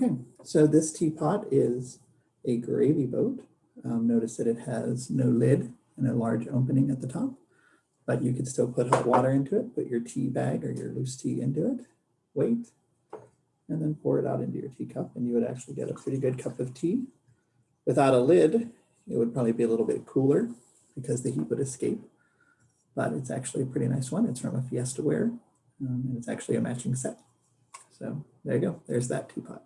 Okay, so this teapot is a gravy boat. Um, notice that it has no lid and a large opening at the top, but you could still put hot water into it, put your tea bag or your loose tea into it, wait, and then pour it out into your teacup and you would actually get a pretty good cup of tea. Without a lid, it would probably be a little bit cooler because the heat would escape, but it's actually a pretty nice one. It's from a Fiesta Ware um, and it's actually a matching set. So there you go, there's that teapot.